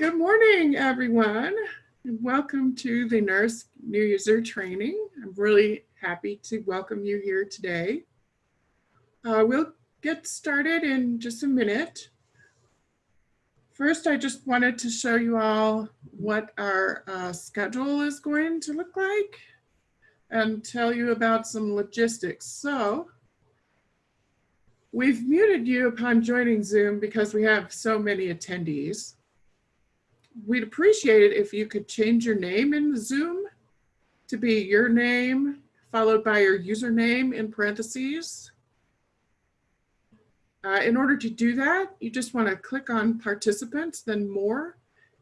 Good morning, everyone. And welcome to the NERSC New User Training. I'm really happy to welcome you here today. Uh, we'll get started in just a minute. First, I just wanted to show you all what our uh, schedule is going to look like and tell you about some logistics. So we've muted you upon joining Zoom because we have so many attendees. We'd appreciate it if you could change your name in Zoom to be your name followed by your username in parentheses. Uh, in order to do that, you just want to click on participants, then more,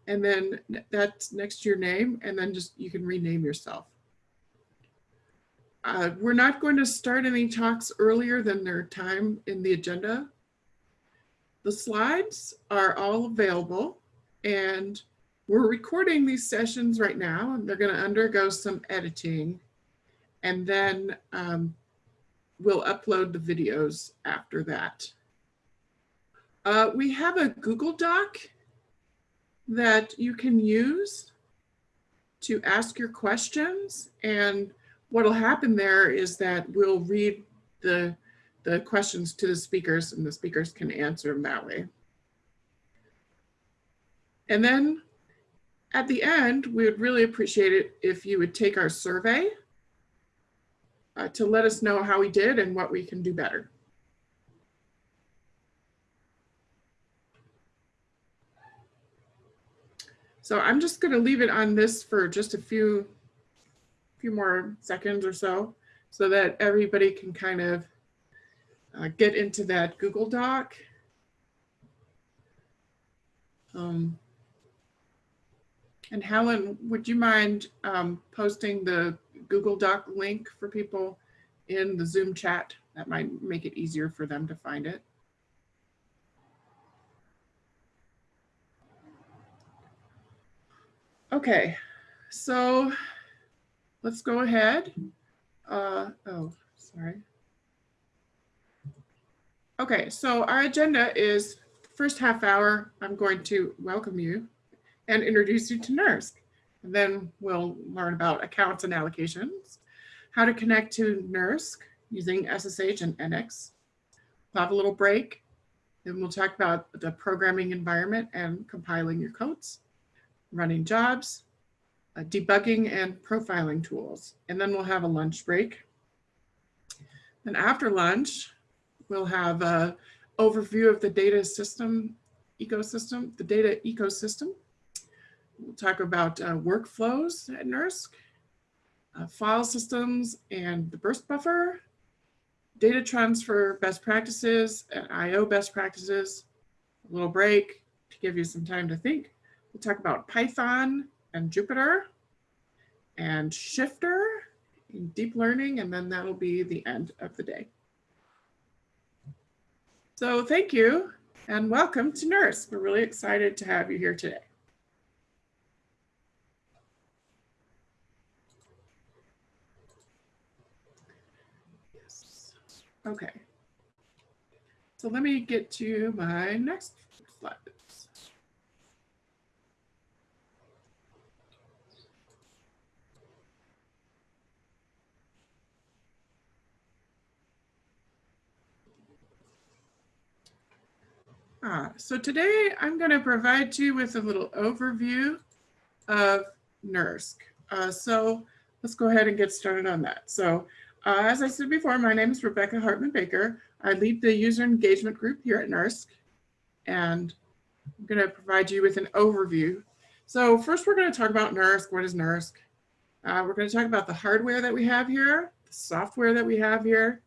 and then that's next to your name, and then just you can rename yourself. Uh, we're not going to start any talks earlier than their time in the agenda. The slides are all available and we're recording these sessions right now and they're going to undergo some editing and then um, we'll upload the videos after that. Uh, we have a Google Doc that you can use to ask your questions. And what'll happen there is that we'll read the, the questions to the speakers and the speakers can answer them that way. And then at the end, we would really appreciate it if you would take our survey uh, to let us know how we did and what we can do better. So I'm just going to leave it on this for just a few, few more seconds or so, so that everybody can kind of uh, get into that Google Doc. Um, and Helen, would you mind um, posting the Google Doc link for people in the Zoom chat? That might make it easier for them to find it. Okay, so let's go ahead. Uh, oh, sorry. Okay, so our agenda is first half hour, I'm going to welcome you and introduce you to NERSC. And then we'll learn about accounts and allocations, how to connect to NERSC using SSH and NX. We'll have a little break. Then we'll talk about the programming environment and compiling your codes running jobs, uh, debugging and profiling tools. And then we'll have a lunch break. And after lunch, we'll have an overview of the data system ecosystem, the data ecosystem. We'll talk about uh, workflows at NERSC, uh, file systems and the burst buffer, data transfer best practices and IO best practices, a little break to give you some time to think. We'll talk about Python and Jupyter and Shifter in deep learning, and then that'll be the end of the day. So thank you and welcome to NERSC. We're really excited to have you here today. Okay. So let me get to my next slide. Ah, so today I'm going to provide you with a little overview of NERSC. Uh, so let's go ahead and get started on that. So uh, as I said before, my name is Rebecca Hartman Baker. I lead the user engagement group here at NERSC, and I'm going to provide you with an overview. So first we're going to talk about NERSC. What is NERSC? Uh, we're going to talk about the hardware that we have here, the software that we have here,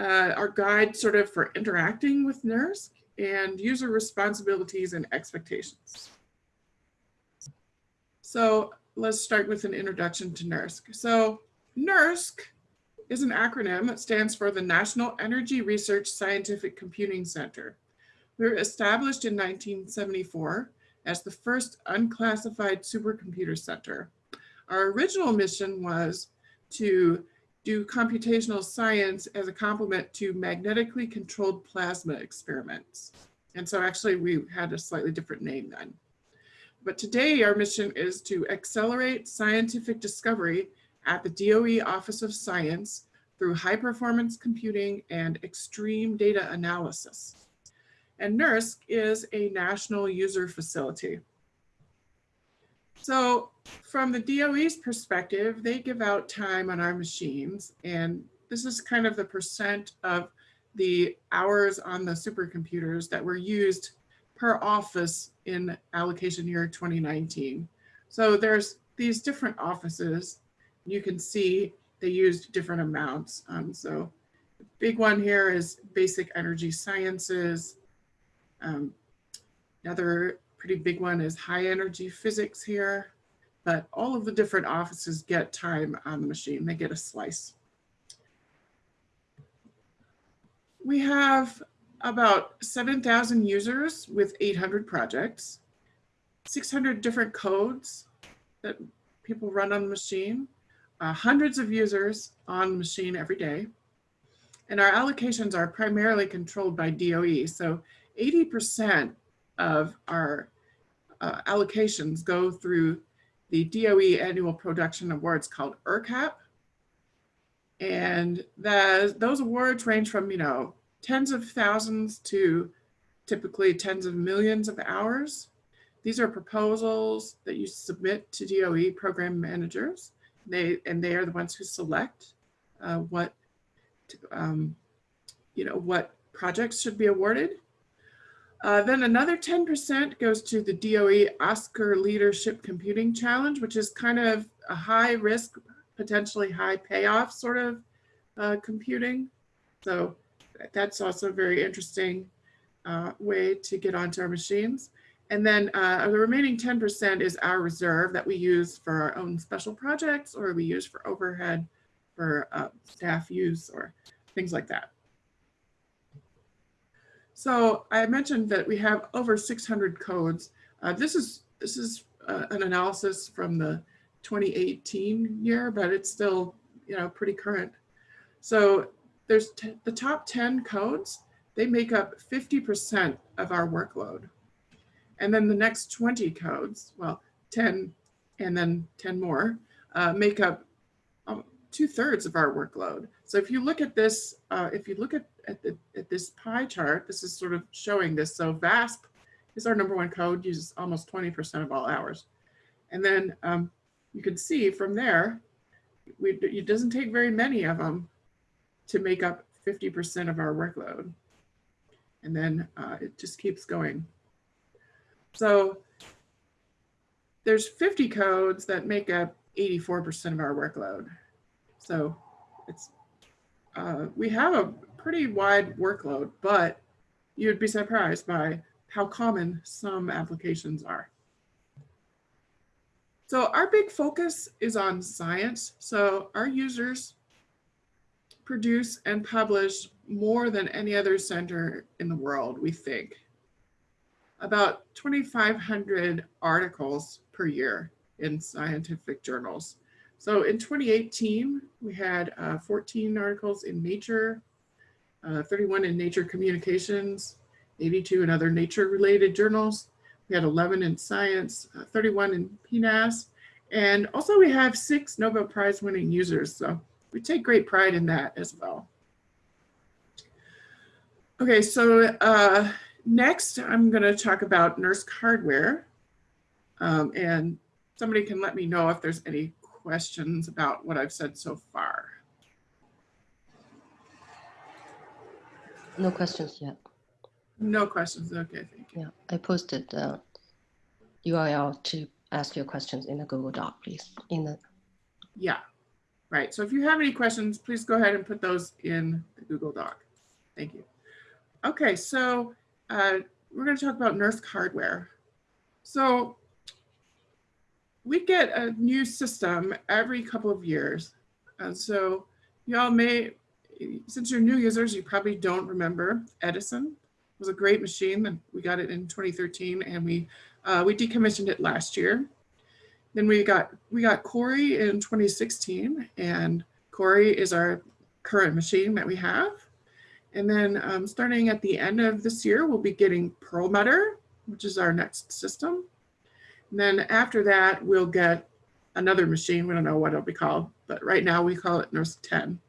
uh, our guide sort of for interacting with NERSC, and user responsibilities and expectations. So let's start with an introduction to NERSC. So NERSC is an acronym that stands for the National Energy Research Scientific Computing Center. We were established in 1974 as the first unclassified supercomputer center. Our original mission was to do computational science as a complement to magnetically controlled plasma experiments. And so actually we had a slightly different name then. But today our mission is to accelerate scientific discovery at the DOE Office of Science through high performance computing and extreme data analysis. And NERSC is a national user facility. So from the DOE's perspective, they give out time on our machines and this is kind of the percent of the hours on the supercomputers that were used per office in allocation year 2019. So there's these different offices. You can see they used different amounts. Um, so the big one here is basic energy sciences. Um, another pretty big one is high energy physics here, but all of the different offices get time on the machine. They get a slice. We have about 7,000 users with 800 projects, 600 different codes that people run on the machine, uh, hundreds of users on the machine every day. And our allocations are primarily controlled by DOE. So 80% of our uh, allocations go through the DOE annual production awards called ERCAP. And those awards range from, you know, tens of thousands to typically tens of millions of hours. These are proposals that you submit to DOE program managers. They and they are the ones who select uh, what um, you know what projects should be awarded. Uh, then another 10% goes to the DOE ASCR Leadership Computing Challenge, which is kind of a high risk, potentially high payoff sort of uh, computing. So that's also a very interesting uh, way to get onto our machines. And then uh, the remaining 10% is our reserve that we use for our own special projects or we use for overhead for uh, staff use or things like that. So I mentioned that we have over 600 codes. Uh, this is this is uh, an analysis from the 2018 year, but it's still you know pretty current. So there's the top 10 codes, they make up 50% of our workload. And then the next 20 codes, well, 10 and then 10 more, uh, make up um, two thirds of our workload. So if you look at this, uh, if you look at, at, the, at this pie chart, this is sort of showing this. So VASP is our number one code, uses almost 20% of all hours. And then um, you can see from there, we, it doesn't take very many of them to make up 50% of our workload. And then uh, it just keeps going. So there's 50 codes that make up 84% of our workload. So it's uh, we have a pretty wide workload, but you'd be surprised by how common some applications are. So our big focus is on science. So our users produce and publish more than any other center in the world, we think. About 2,500 articles per year in scientific journals. So in 2018, we had uh, 14 articles in Nature, uh, 31 in Nature Communications, 82 in other nature-related journals. We had 11 in Science, uh, 31 in PNAS, and also we have six Nobel Prize winning users. So we take great pride in that as well. Okay, so uh, next I'm going to talk about NERSC hardware. Um, and somebody can let me know if there's any questions about what I've said so far. No questions yet. No questions. Okay, thank you. Yeah, I posted the URL to ask your questions in the Google Doc, please. In the yeah, Right, so if you have any questions, please go ahead and put those in the Google Doc. Thank you. Okay, so uh, we're going to talk about NERSC hardware. So we get a new system every couple of years. And so y'all may, since you're new users, you probably don't remember Edison. It was a great machine and we got it in 2013 and we, uh, we decommissioned it last year. Then we got we got Cori in 2016, and Cori is our current machine that we have. And then um, starting at the end of this year, we'll be getting Perlmutter, which is our next system. And then after that, we'll get another machine. We don't know what it'll be called, but right now we call it NERSC 10.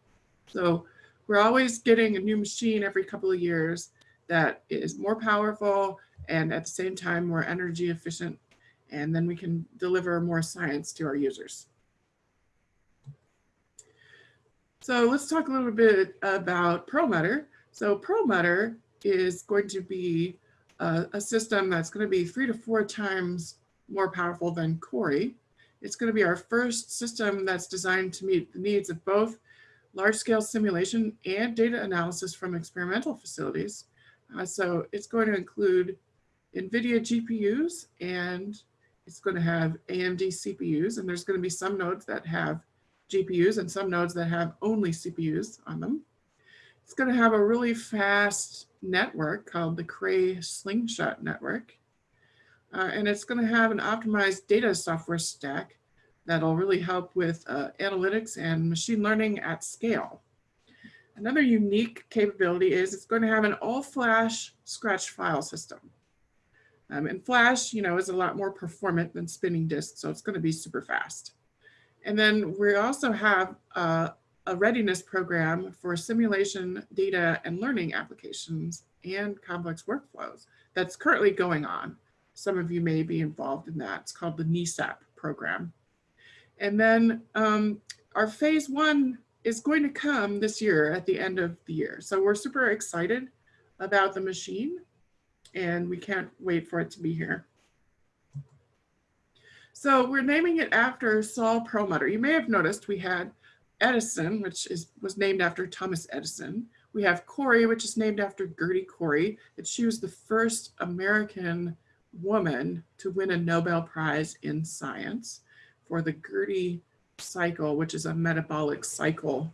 So we're always getting a new machine every couple of years that is more powerful and at the same time more energy efficient. And then we can deliver more science to our users. So let's talk a little bit about Perlmutter. So Perlmutter is going to be a, a system that's going to be three to four times more powerful than Cori. It's going to be our first system that's designed to meet the needs of both large-scale simulation and data analysis from experimental facilities. Uh, so it's going to include NVIDIA GPUs and it's going to have AMD CPUs and there's going to be some nodes that have GPUs and some nodes that have only CPUs on them. It's going to have a really fast network called the Cray Slingshot Network. Uh, and it's going to have an optimized data software stack that'll really help with uh, analytics and machine learning at scale. Another unique capability is it's going to have an all-flash scratch file system. Um, and flash, you know, is a lot more performant than spinning disk, so it's going to be super fast. And then we also have uh, a readiness program for simulation, data, and learning applications and complex workflows that's currently going on. Some of you may be involved in that. It's called the NESAP program. And then um, our phase one is going to come this year at the end of the year. So we're super excited about the machine and we can't wait for it to be here. So we're naming it after Saul Perlmutter. You may have noticed we had Edison, which is was named after Thomas Edison. We have Cori, which is named after Gerty Cori. And she was the first American woman to win a Nobel Prize in science for the Gerty cycle, which is a metabolic cycle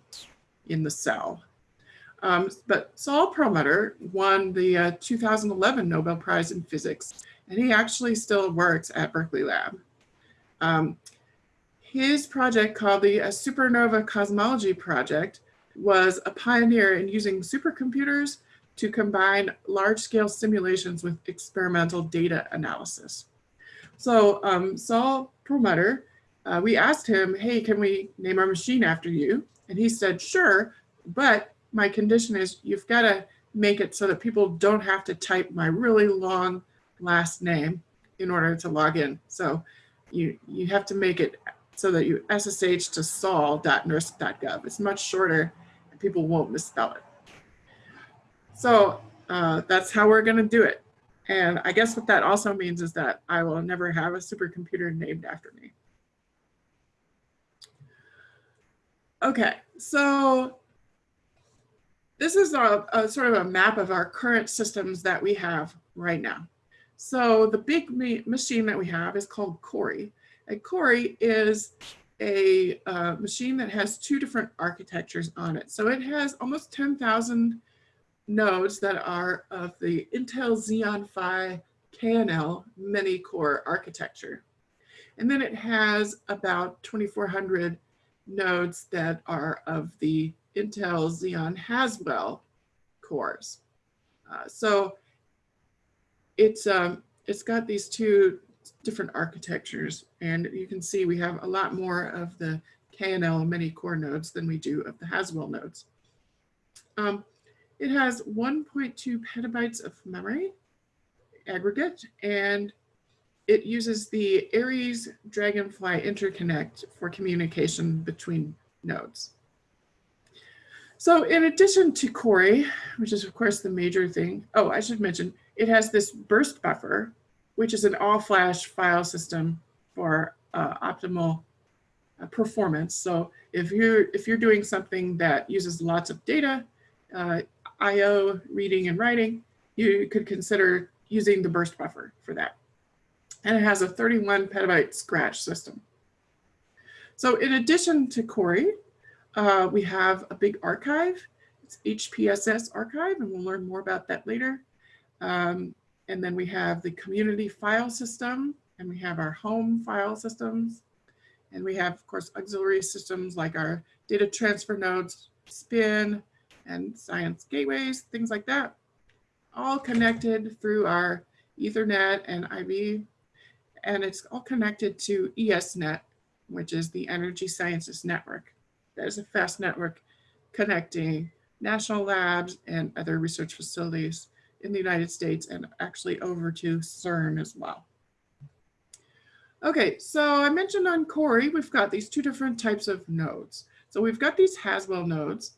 in the cell. Um, but Saul Perlmutter won the uh, 2011 Nobel Prize in Physics, and he actually still works at Berkeley Lab. Um, his project called the uh, Supernova Cosmology Project was a pioneer in using supercomputers to combine large-scale simulations with experimental data analysis. So um, Saul Perlmutter, uh, we asked him, hey, can we name our machine after you? And he said, sure, but my condition is you've got to make it so that people don't have to type my really long last name in order to log in. So you, you have to make it so that you SSH to saul.nersc.gov. It's much shorter and people won't misspell it. So uh, that's how we're going to do it. And I guess what that also means is that I will never have a supercomputer named after me. Okay, so this is a, a, sort of a map of our current systems that we have right now. So the big machine that we have is called Cori. And Cori is a uh, machine that has two different architectures on it. So it has almost 10,000 nodes that are of the Intel Xeon Phi KNL many-core architecture. And then it has about 2,400 nodes that are of the Intel Xeon Haswell cores. Uh, so it's um, it's got these two different architectures and you can see we have a lot more of the KNL many core nodes than we do of the Haswell nodes. Um, it has 1.2 petabytes of memory aggregate and it uses the Aries Dragonfly interconnect for communication between nodes. So in addition to Cori, which is of course the major thing, oh, I should mention, it has this burst buffer, which is an all-flash file system for uh, optimal uh, performance. So if you're if you're doing something that uses lots of data, uh, I/O reading and writing, you could consider using the burst buffer for that. And it has a 31 petabyte scratch system. So in addition to Cori, uh, we have a big archive. It's HPSS archive, and we'll learn more about that later. Um, and then we have the community file system, and we have our home file systems. And we have, of course, auxiliary systems like our data transfer nodes, SPIN, and science gateways, things like that, all connected through our Ethernet and IB. and it's all connected to ESNet, which is the Energy Sciences Network. That is a fast network connecting national labs and other research facilities in the United States and actually over to CERN as well. Okay, so I mentioned on Cori, we've got these two different types of nodes. So we've got these Haswell nodes.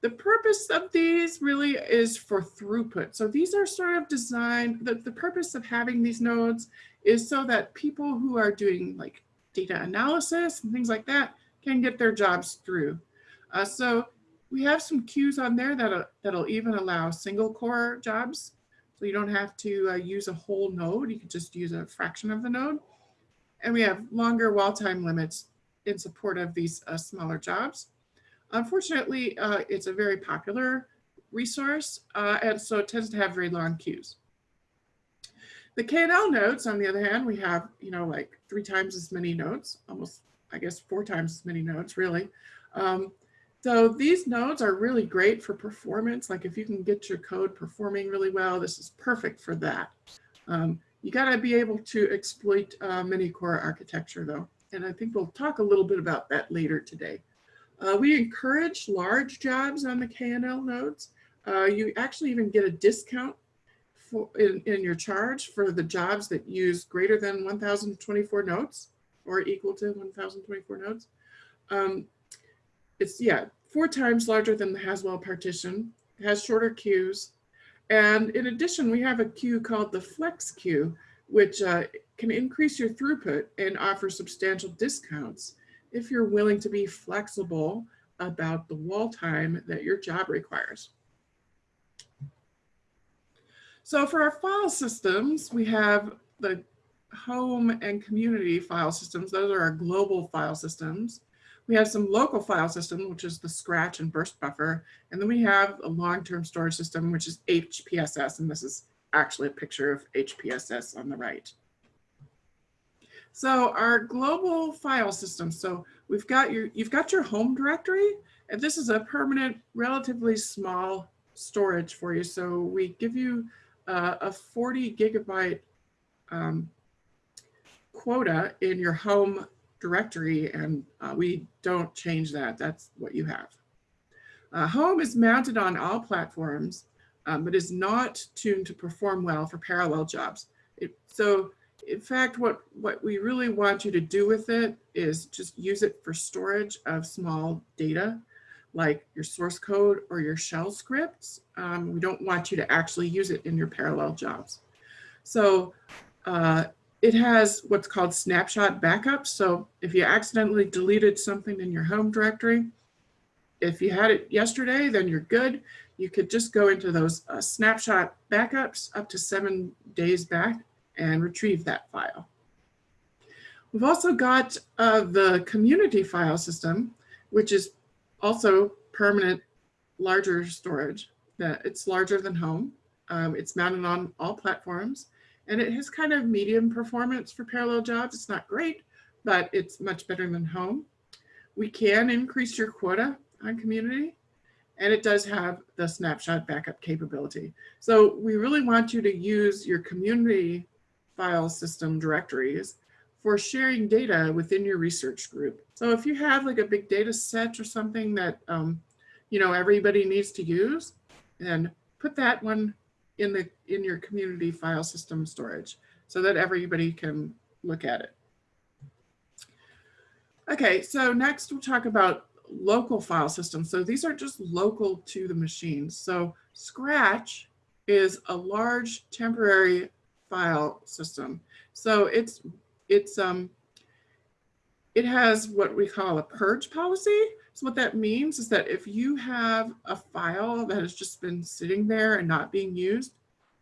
The purpose of these really is for throughput. So these are sort of designed, the, the purpose of having these nodes is so that people who are doing like data analysis and things like that can get their jobs through. Uh, so we have some queues on there that'll, that'll even allow single core jobs. So you don't have to uh, use a whole node. You can just use a fraction of the node. And we have longer wall time limits in support of these uh, smaller jobs. Unfortunately, uh, it's a very popular resource, uh, and so it tends to have very long queues. The KNL nodes, on the other hand, we have, you know, like three times as many nodes, almost, I guess, four times as many nodes, really. Um, so these nodes are really great for performance. Like if you can get your code performing really well, this is perfect for that. Um, you got to be able to exploit uh, many core architecture though. And I think we'll talk a little bit about that later today. Uh, we encourage large jobs on the KNL nodes. Uh, you actually even get a discount for, in, in your charge for the jobs that use greater than 1024 nodes or equal to 1024 nodes. Um, it's, yeah, four times larger than the Haswell partition, it has shorter queues. And in addition, we have a queue called the Flex queue, which uh, can increase your throughput and offer substantial discounts if you're willing to be flexible about the wall time that your job requires. So for our file systems, we have the home and community file systems. Those are our global file systems. We have some local file system, which is the Scratch and Burst Buffer. And then we have a long-term storage system, which is HPSS. And this is actually a picture of HPSS on the right. So our global file system. So we've got your, you've got your home directory, and this is a permanent, relatively small storage for you. So we give you uh, a 40 gigabyte um, quota in your home directory, and uh, we don't change that. That's what you have. Uh, home is mounted on all platforms, um, but is not tuned to perform well for parallel jobs. It, so in fact, what, what we really want you to do with it is just use it for storage of small data, like your source code or your shell scripts. Um, we don't want you to actually use it in your parallel jobs. So uh, it has what's called snapshot backups. So if you accidentally deleted something in your home directory, if you had it yesterday, then you're good. You could just go into those uh, snapshot backups up to seven days back and retrieve that file. We've also got uh, the community file system, which is also permanent larger storage. That It's larger than home. Um, it's mounted on all platforms and it has kind of medium performance for parallel jobs. It's not great, but it's much better than home. We can increase your quota on community and it does have the snapshot backup capability. So we really want you to use your community file system directories for sharing data within your research group. So if you have like a big data set or something that, um, you know, everybody needs to use, then put that one in the in your community file system storage so that everybody can look at it. Okay, so next we'll talk about local file systems. So these are just local to the machine. So Scratch is a large temporary file system. So it's it's um it has what we call a purge policy. So what that means is that if you have a file that has just been sitting there and not being used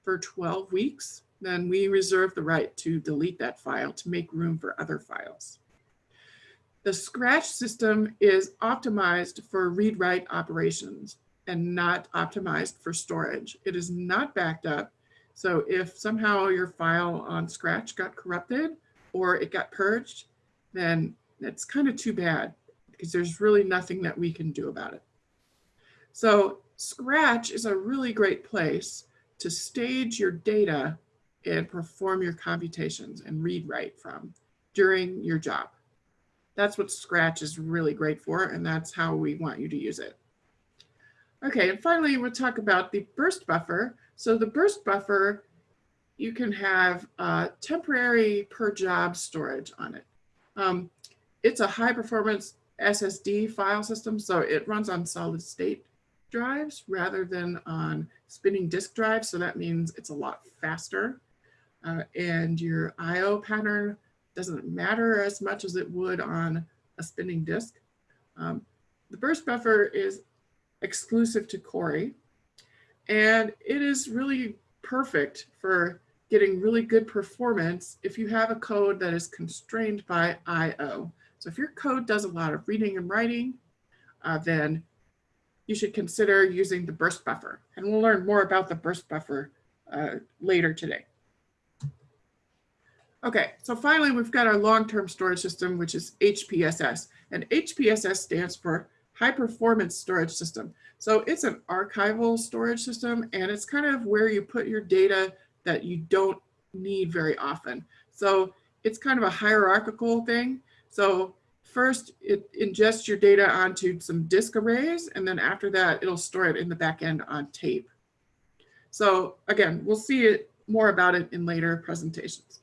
for 12 weeks, then we reserve the right to delete that file to make room for other files. The Scratch system is optimized for read-write operations and not optimized for storage. It is not backed up so if somehow your file on Scratch got corrupted or it got purged, then that's kind of too bad because there's really nothing that we can do about it. So Scratch is a really great place to stage your data and perform your computations and read write from during your job. That's what Scratch is really great for, and that's how we want you to use it. Okay, and finally, we'll talk about the burst buffer. So the burst buffer, you can have uh, temporary per job storage on it. Um, it's a high performance SSD file system, so it runs on solid state drives rather than on spinning disk drives. So that means it's a lot faster. Uh, and your IO pattern doesn't matter as much as it would on a spinning disk. Um, the burst buffer is exclusive to Cori, and it is really perfect for getting really good performance if you have a code that is constrained by IO. So if your code does a lot of reading and writing, uh, then you should consider using the burst buffer. And we'll learn more about the burst buffer uh, later today. Okay, so finally, we've got our long-term storage system, which is HPSS. And HPSS stands for High Performance Storage System. So it's an archival storage system, and it's kind of where you put your data that you don't need very often. So it's kind of a hierarchical thing. So first, it ingests your data onto some disk arrays, and then after that, it'll store it in the back end on tape. So again, we'll see it, more about it in later presentations.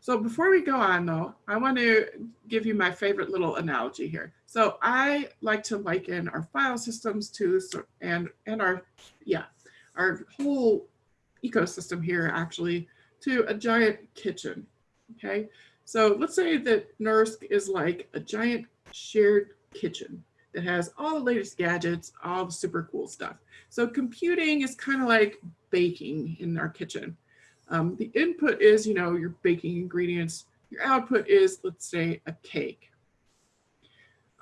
So before we go on though, I want to give you my favorite little analogy here. So I like to liken our file systems to, and, and our, yeah, our whole ecosystem here actually to a giant kitchen, okay? So let's say that NERSC is like a giant shared kitchen that has all the latest gadgets, all the super cool stuff. So computing is kind of like baking in our kitchen. Um, the input is, you know, your baking ingredients. Your output is, let's say, a cake.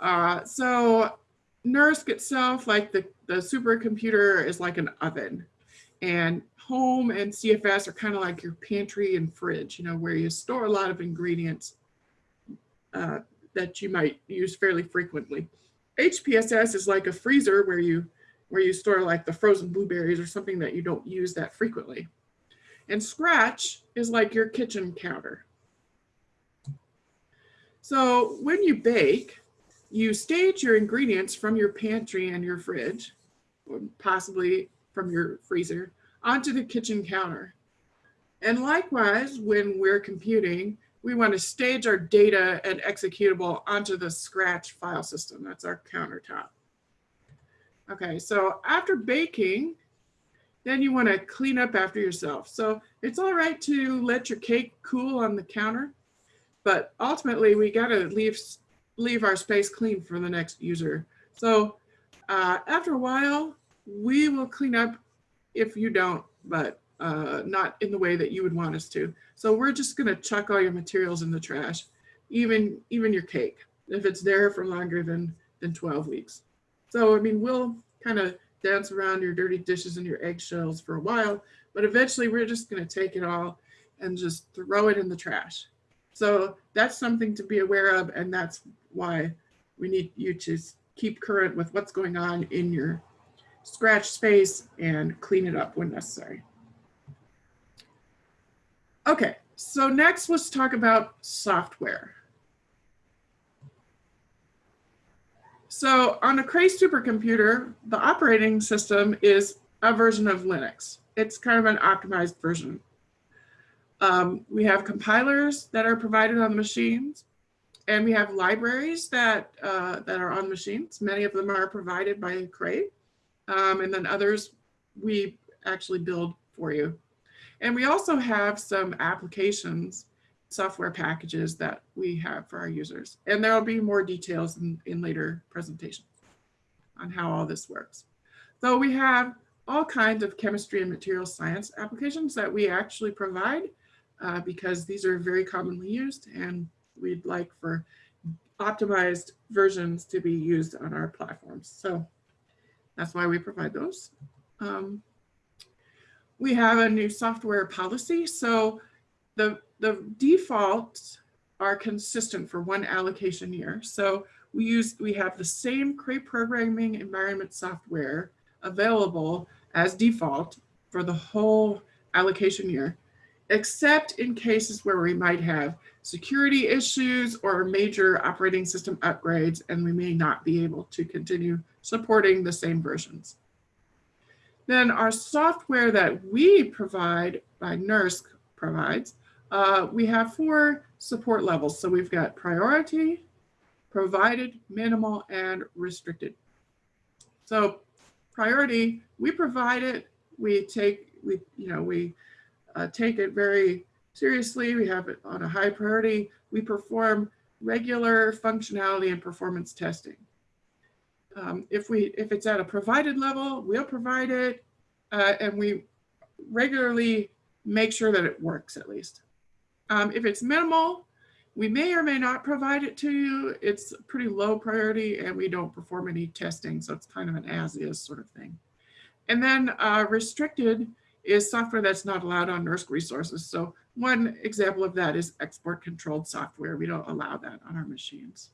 Uh, so NERSC itself, like the, the supercomputer, is like an oven. And home and CFS are kind of like your pantry and fridge, you know, where you store a lot of ingredients uh, that you might use fairly frequently. HPSS is like a freezer where you where you store like the frozen blueberries or something that you don't use that frequently. And Scratch is like your kitchen counter. So when you bake, you stage your ingredients from your pantry and your fridge, or possibly from your freezer, onto the kitchen counter. And likewise, when we're computing, we want to stage our data and executable onto the Scratch file system. That's our countertop. Okay, so after baking, then you want to clean up after yourself. So it's all right to let your cake cool on the counter, but ultimately we got to leave, leave our space clean for the next user. So uh, after a while, we will clean up if you don't, but uh, not in the way that you would want us to. So we're just gonna chuck all your materials in the trash, even, even your cake, if it's there for longer than, than 12 weeks. So, I mean, we'll kind of dance around your dirty dishes and your eggshells for a while, but eventually we're just going to take it all and just throw it in the trash. So that's something to be aware of. And that's why we need you to keep current with what's going on in your scratch space and clean it up when necessary. Okay, so next let's talk about software. So on a Cray supercomputer, the operating system is a version of Linux. It's kind of an optimized version. Um, we have compilers that are provided on the machines, and we have libraries that, uh, that are on machines. Many of them are provided by Cray, um, and then others we actually build for you. And we also have some applications software packages that we have for our users. And there will be more details in, in later presentations on how all this works. So we have all kinds of chemistry and material science applications that we actually provide uh, because these are very commonly used and we'd like for optimized versions to be used on our platforms. So that's why we provide those. Um, we have a new software policy. So the the defaults are consistent for one allocation year. So we use we have the same Cray programming environment software available as default for the whole allocation year. except in cases where we might have security issues or major operating system upgrades, and we may not be able to continue supporting the same versions. Then our software that we provide by NERSC provides, uh, we have four support levels. So we've got priority, provided, minimal, and restricted. So priority, we provide it, we take, we, you know, we uh, take it very seriously. We have it on a high priority. We perform regular functionality and performance testing. Um, if we if it's at a provided level, we'll provide it, uh, and we regularly make sure that it works at least. Um, if it's minimal, we may or may not provide it to you. It's pretty low priority, and we don't perform any testing, so it's kind of an as-is sort of thing. And then uh, restricted is software that's not allowed on NERSC resources. So one example of that is export controlled software. We don't allow that on our machines.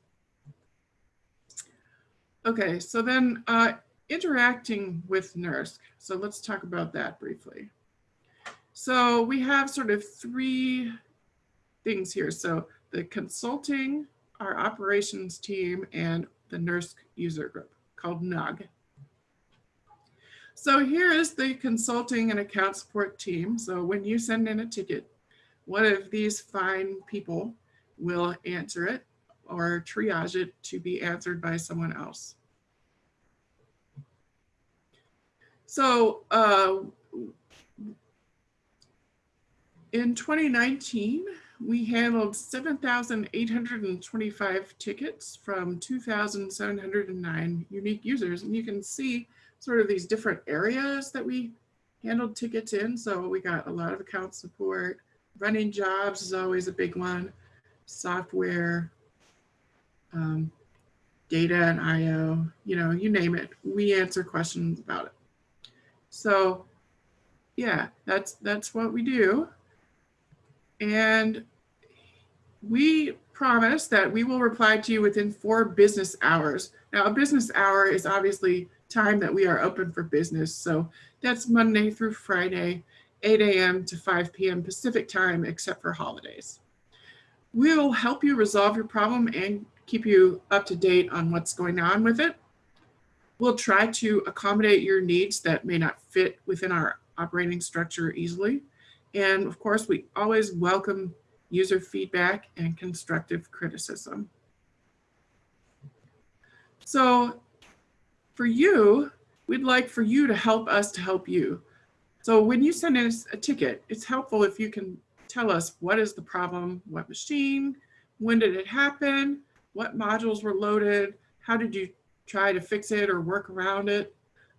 Okay, so then uh, interacting with NERSC. So let's talk about that briefly. So we have sort of three things here. So the consulting, our operations team, and the NERSC user group called NUG. So here is the consulting and account support team. So when you send in a ticket, one of these fine people will answer it or triage it to be answered by someone else. So uh, in 2019, we handled 7,825 tickets from 2,709 unique users. And you can see sort of these different areas that we handled tickets in. So we got a lot of account support. Running jobs is always a big one. Software, um, data and IO, you know, you name it. We answer questions about it. So yeah, that's that's what we do. And we promise that we will reply to you within four business hours. Now, a business hour is obviously time that we are open for business. So that's Monday through Friday, 8 a.m. to 5 p.m. Pacific time, except for holidays. We'll help you resolve your problem and keep you up to date on what's going on with it. We'll try to accommodate your needs that may not fit within our operating structure easily. And of course, we always welcome user feedback and constructive criticism. So for you, we'd like for you to help us to help you. So when you send us a ticket, it's helpful if you can tell us what is the problem, what machine, when did it happen, what modules were loaded, how did you try to fix it or work around it.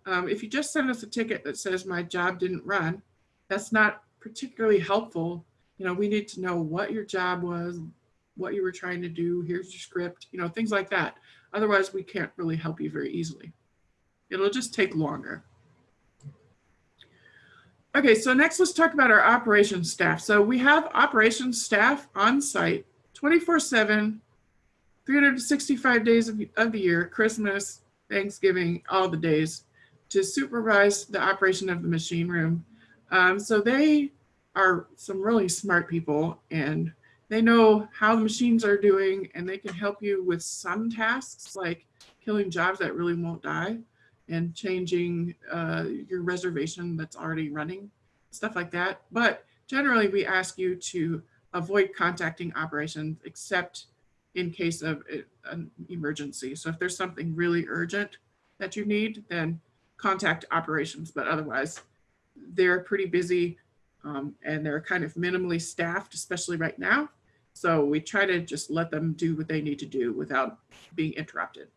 Um, if you just send us a ticket that says my job didn't run, that's not particularly helpful. You know, we need to know what your job was, what you were trying to do, here's your script, you know, things like that. Otherwise, we can't really help you very easily. It'll just take longer. Okay, so next let's talk about our operations staff. So we have operations staff on site 24 7, 365 days of, of the year, Christmas, Thanksgiving, all the days to supervise the operation of the machine room. Um, so they are some really smart people and they know how the machines are doing and they can help you with some tasks like killing jobs that really won't die and changing uh, your reservation that's already running, stuff like that. But generally, we ask you to avoid contacting operations except in case of an emergency. So if there's something really urgent that you need, then contact operations. But otherwise, they're pretty busy um, and they're kind of minimally staffed, especially right now. So we try to just let them do what they need to do without being interrupted.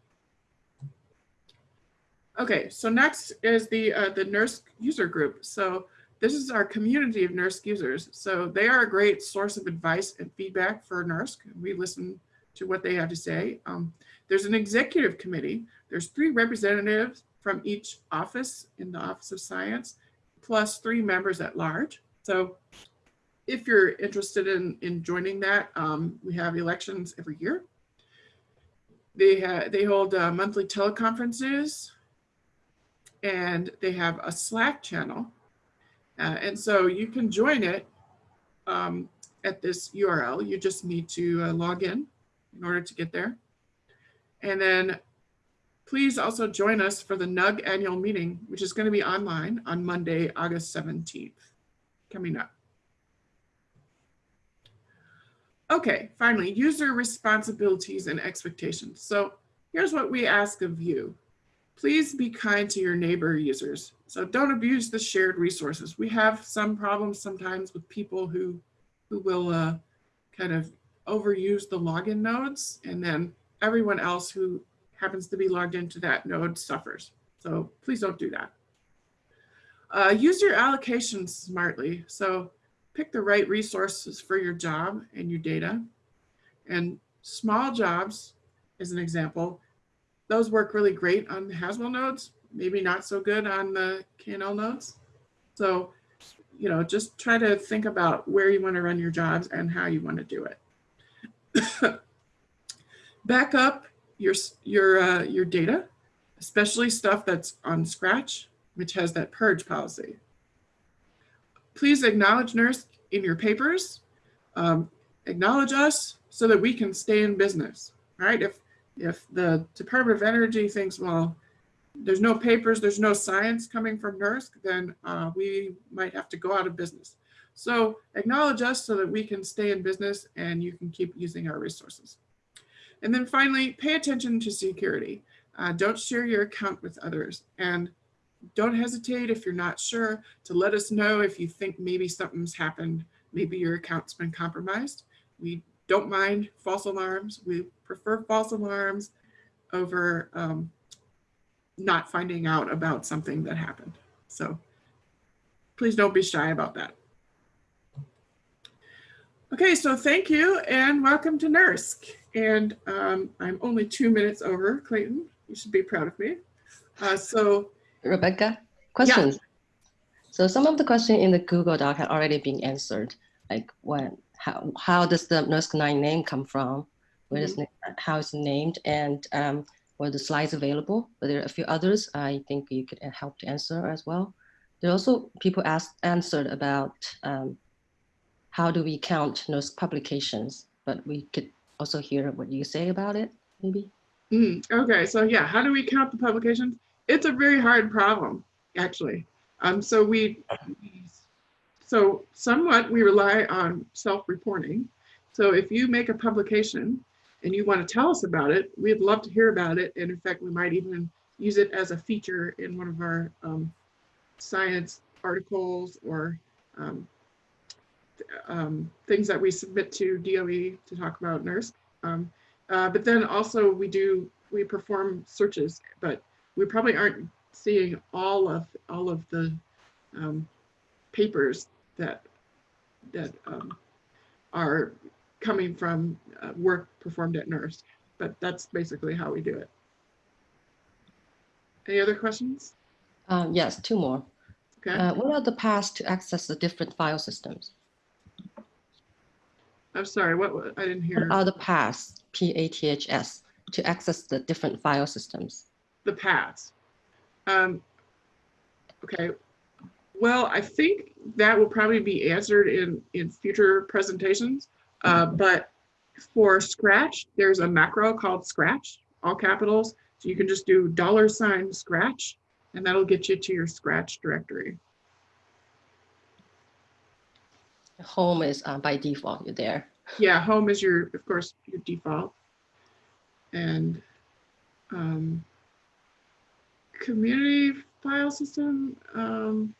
Okay, so next is the uh, the NERSC user group. So this is our community of NERSC users. So they are a great source of advice and feedback for NERSC. We listen to what they have to say. Um, there's an executive committee. There's three representatives from each office in the Office of Science, plus three members at large. So if you're interested in, in joining that, um, we have elections every year. They, they hold uh, monthly teleconferences and they have a Slack channel. Uh, and so you can join it um, at this URL. You just need to uh, log in in order to get there. And then please also join us for the NUG annual meeting, which is going to be online on Monday, August 17th, coming up. Okay, finally, user responsibilities and expectations. So here's what we ask of you. Please be kind to your neighbor users. So don't abuse the shared resources. We have some problems sometimes with people who, who will uh, kind of overuse the login nodes and then everyone else who happens to be logged into that node suffers. So please don't do that. Uh, use your allocations smartly. So pick the right resources for your job and your data. And small jobs, as an example, those work really great on the Haswell nodes, maybe not so good on the KNL nodes. So, you know, just try to think about where you want to run your jobs and how you want to do it. Back up your, your, uh, your data, especially stuff that's on Scratch, which has that purge policy. Please acknowledge NERSC in your papers. Um, acknowledge us so that we can stay in business, right? If, if the Department of Energy thinks, well, there's no papers, there's no science coming from NERSC, then uh, we might have to go out of business. So acknowledge us so that we can stay in business and you can keep using our resources. And then finally, pay attention to security. Uh, don't share your account with others and don't hesitate if you're not sure to let us know if you think maybe something's happened, maybe your account's been compromised. We don't mind false alarms. We prefer false alarms over um, not finding out about something that happened. So please don't be shy about that. Okay, so thank you and welcome to NERSC. And um, I'm only two minutes over, Clayton. You should be proud of me. Uh, so Rebecca, questions? So some of the questions in the Google Doc had already been answered, like when, how, how does the NERSC 9 name come from? Where does, how it's named and um, were the slides available? But there are a few others I think you could help to answer as well. There are also people asked, answered about um, how do we count those publications, but we could also hear what you say about it, maybe. Mm, okay, so yeah, how do we count the publications? It's a very hard problem, actually. Um, so we, so somewhat we rely on self-reporting. So if you make a publication and you want to tell us about it, we'd love to hear about it. And in fact, we might even use it as a feature in one of our um, science articles or um, um, things that we submit to DOE to talk about NERSC. Um, uh, but then also we do, we perform searches, but we probably aren't seeing all of all of the um, papers that that um, are coming from uh, work performed at NERSC. But that's basically how we do it. Any other questions? Um, yes, two more. Okay. Uh, what are the paths to access the different file systems? I'm sorry, what, I didn't hear What are the paths, P-A-T-H-S, to access the different file systems? the paths. Um, okay, well, I think that will probably be answered in, in future presentations. Uh, but for Scratch, there's a macro called Scratch, all capitals. So you can just do dollar sign Scratch, and that'll get you to your Scratch directory. Home is uh, by default, you're there. Yeah, home is your, of course, your default. And um, community file system, um,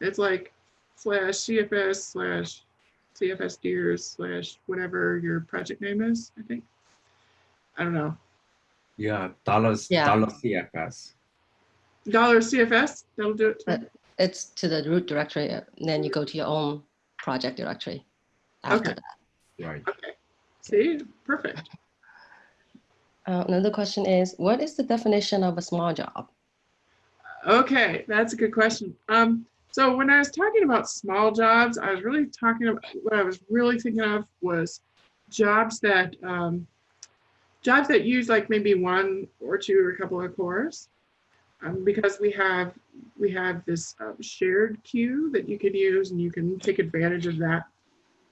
it's like slash CFS slash CFS deers slash whatever your project name is, I think. I don't know. Yeah, dollars, Yeah. dollar CFS. Dollar CFS, that'll do it. too. It's to the root directory, and then you go to your own project directory. after Okay. that. Right. Okay, see, perfect. Uh, Another question is, what is the definition of a small job? Okay, that's a good question. Um, so when I was talking about small jobs, I was really talking about what I was really thinking of was jobs that um, jobs that use like maybe one or two or a couple of cores, um, because we have we have this um, shared queue that you can use and you can take advantage of that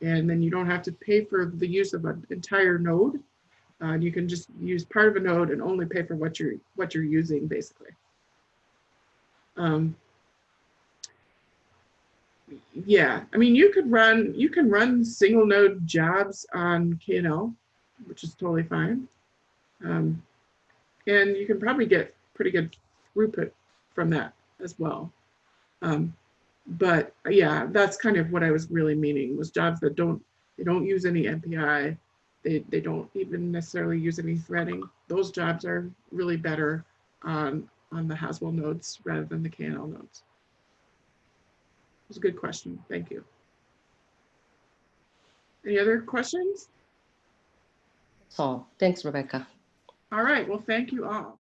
And then you don't have to pay for the use of an entire node. Uh, you can just use part of a node and only pay for what you're what you're using basically. Um, yeah, I mean you could run you can run single node jobs on KNL, which is totally fine. Um, and you can probably get pretty good throughput from that as well. Um, but yeah, that's kind of what I was really meaning was jobs that don't they don't use any MPI. They, they don't even necessarily use any threading. Those jobs are really better on, on the Haswell nodes rather than the KNL nodes. It was a good question. Thank you. Any other questions? So thanks, Rebecca. All right. Well, thank you all.